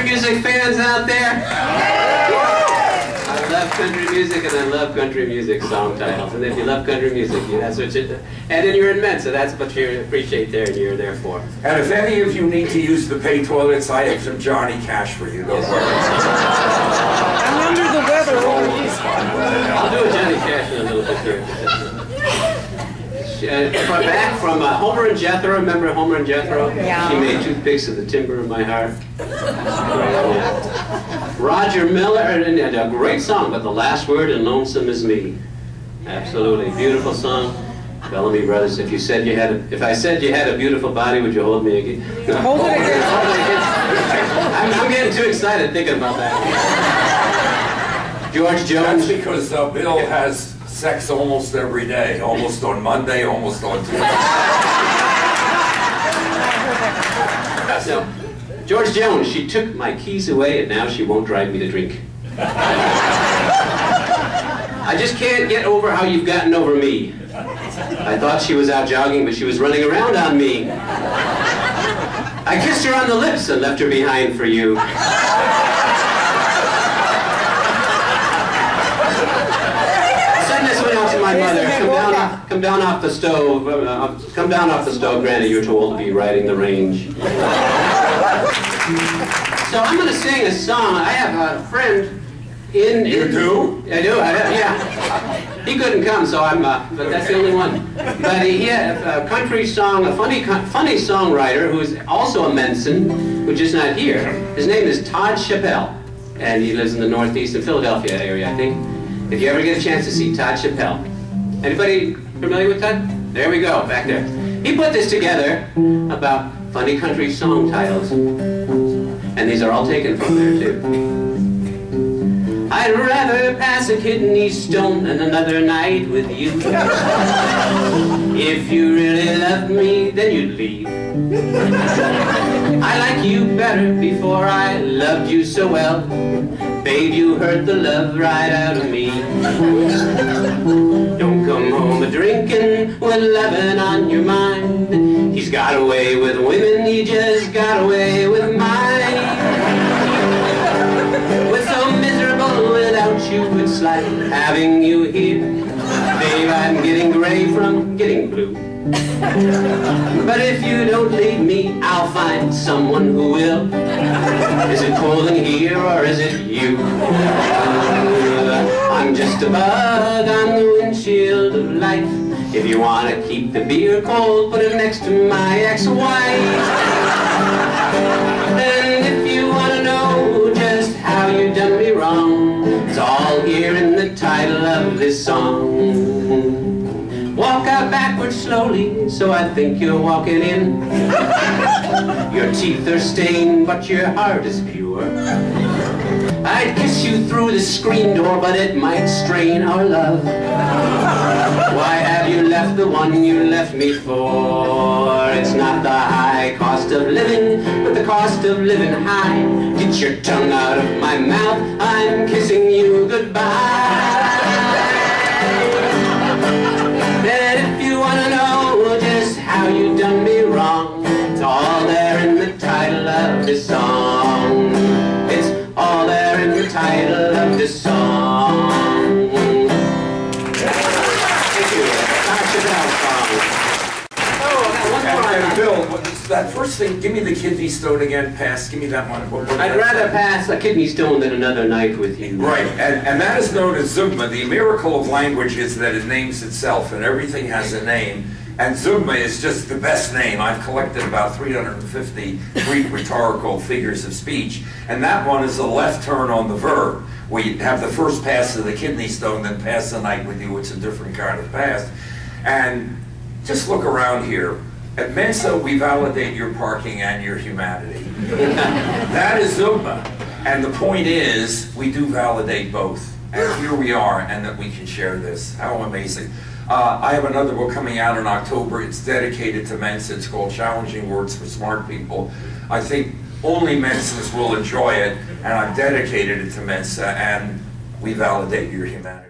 country music fans out there? I love country music and I love country music song titles. And if you love country music, you, that's what you, and then you're in Mensa, that's what you appreciate there and you're there for. And if any of you need to use the pay toilets, I have some Johnny Cash for you, don't worry. I'm under the weather. I'll do a Johnny Cash in a little bit here. Uh, from back from uh, Homer and Jethro, remember Homer and Jethro? Yeah. She made toothpicks of the timber of my heart. Roger Miller, and and a great song, but the last word in Lonesome is Me. Absolutely, beautiful song. Bellamy Brothers, if you said you had, a, if I said you had a beautiful body, would you hold me again? Hold it again. I'm, I'm getting too excited thinking about that. George Jones. That's Jones. because uh, Bill has sex almost every day, almost on Monday, almost on Tuesday. So, George Jones, she took my keys away and now she won't drive me to drink. I just can't get over how you've gotten over me. I thought she was out jogging, but she was running around on me. I kissed her on the lips and left her behind for you. Send this one out to my mother. Come down, off, come down off the stove. Uh, come down off the stove, Granny. You're too old to be riding the range. So I'm going to sing a song. I have a friend in. You do? I do. I have, yeah. He couldn't come, so I'm. Uh, but that's the only one. But he had a country song, a funny, funny songwriter who is also a Mensan, who's just not here. His name is Todd Chappelle, and he lives in the Northeast in Philadelphia area, I think. If you ever get a chance to see Todd Chappelle, anybody familiar with Todd? There we go, back there. He put this together about funny country song titles. And these are all taken from there, too. I'd rather pass a kidney stone than another night with you. If you really loved me, then you'd leave. I like you better before I loved you so well. Babe, you hurt the love right out of me. Drinking with loving on your mind. He's got away with women, he just got away with mine. We're so miserable without you, it's like having you here. Babe, I'm getting gray from getting blue. But if you don't leave me, I'll find someone who will. Is it cold in here or is it you? I'm just a bug on the windshield of life. If you want to keep the beer cold, put it next to my ex-wife. And if you want to know just how you done me wrong, it's all here in the title of this song. Walk out backwards slowly, so I think you're walking in. Your teeth are stained, but your heart is pure. I'd kiss you through the screen door, but it might strain our love. Why have you left the one you left me for? It's not the high cost of living, but the cost of living high. Get your tongue out of my mouth, I got one more. And, and Bill, that first thing, give me the kidney stone again, pass, give me that one. What- what- I'd rather pass a kidney stone than another night with you. Right, and, and that is known as Zeugma. The miracle of language is that it names itself, and everything has a name. And Zeugma is just the best name. I've collected about 350 Greek rhetorical figures of speech, and that one is a left turn on the verb. We have the first pass of the kidney stone, then pass the night with you. It's a different kind of pass. And just look around here. At Mensa, we validate your parking and your humanity. That is Zeugma. And the point is, we do validate both. And here we are, and that we can share this. How amazing. Uh, I have another book coming out in October. It's dedicated to Mensa. It's called Challenging Words for Smart People. I think only Mensans will enjoy it, and I've dedicated it to Mensa, and we validate your humanity.